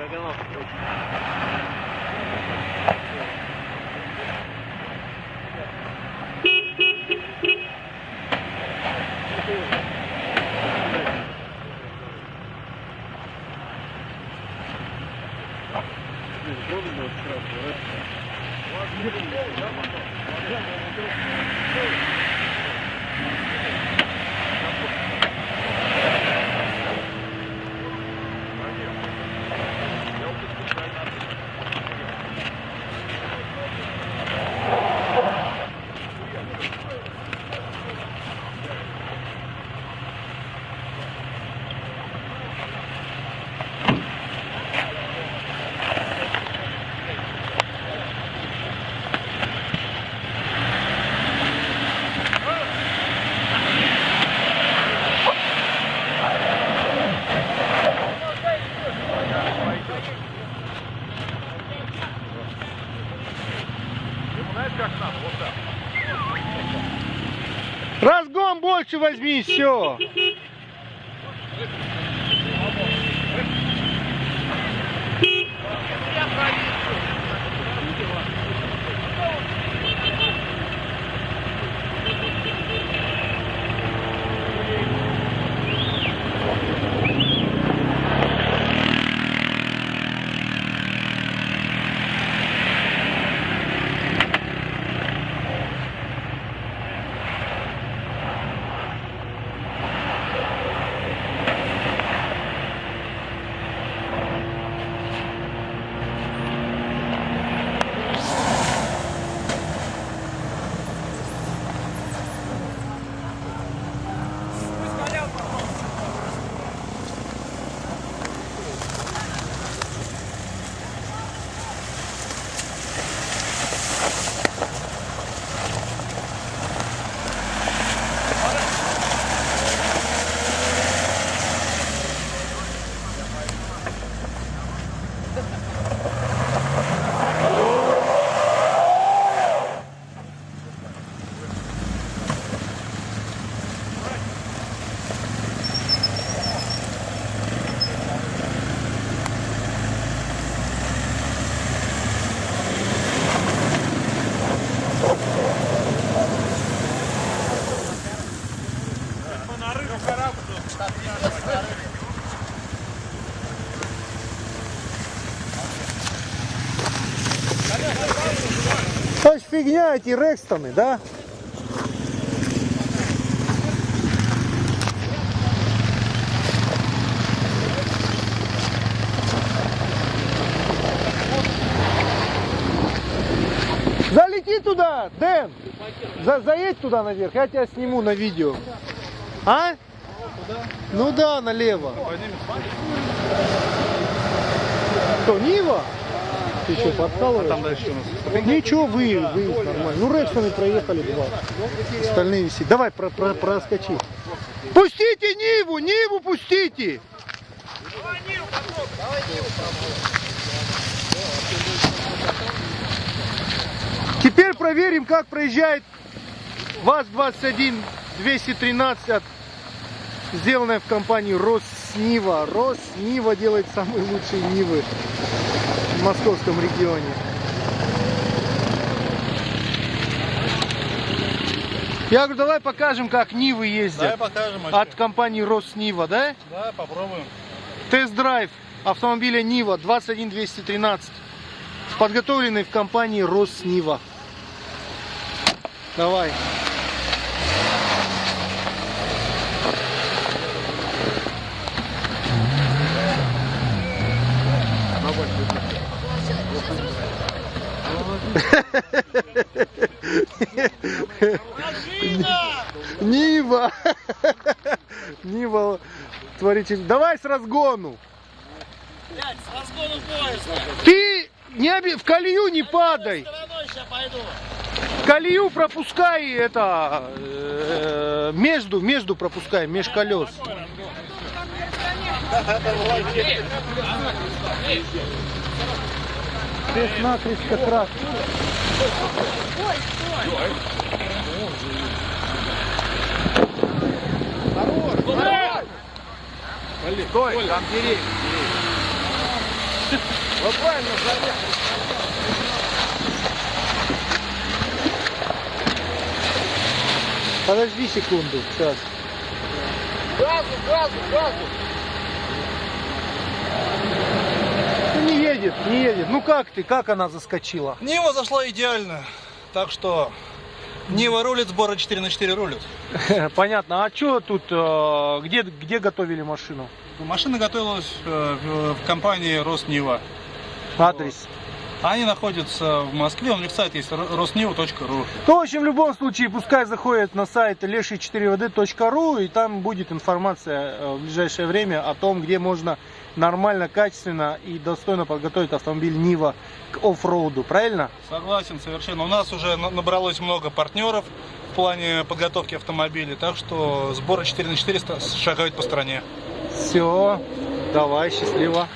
Diagonal. Разгон больше возьми, все. То есть фигня эти Рекстоны, да? Залети туда, Дэн! За, заедь туда наверх, я тебя сниму на видео. А? Ну да, налево. Что, Нива? Ты что, подкалываешь? Там дальше у нас. Ничего, вы, вы нормально. Ну, Рекстоны проехали два. Остальные висят. Давай, про, про, проскочи. Пустите Ниву, Ниву пустите! Теперь проверим, как проезжает ВАЗ-21 213 от сделанная в компании Роснива. Роснива делает самые лучшие Нивы московском регионе. Я говорю, давай покажем, как Нивы Давай ездят покажем. от компании Роснива, да? Да, попробуем. Тест-драйв автомобиля Нива 21213, подготовленный в компании Роснива. Давай. Нива! Нива, творите. Давай с разгону. Блядь, с разгону поезда. Ты не оби- в колею не падай. Колею пропускай это э, между между пропускай меж колес. Накрест как раз. Стой, там деревья. Вот правильно заехал. Подожди секунду, сейчас. Газу, газу, газу. Ну, не едет, не едет. Ну как ты, как она заскочила? Нива зашла идеально. Так что Нива рулит, сборы 4 на 4 рулят. Понятно. А что тут, э, где, где готовили машину? Машина готовилась э, в компании Роснива. Адрес. Они находятся в Москве, у них сайт есть rosniva.ru. Ну, в общем, в любом случае, пускай заходит на сайт леший4vd.ру, и там будет информация э, в ближайшее время о том, где можно нормально, качественно и достойно подготовить автомобиль Нива к оффроуду. Правильно? Согласен, совершенно. У нас уже на- набралось много партнеров в плане подготовки автомобилей, так что сборы 4 на 4 ста- шагают по стране. Все, давай, счастливо.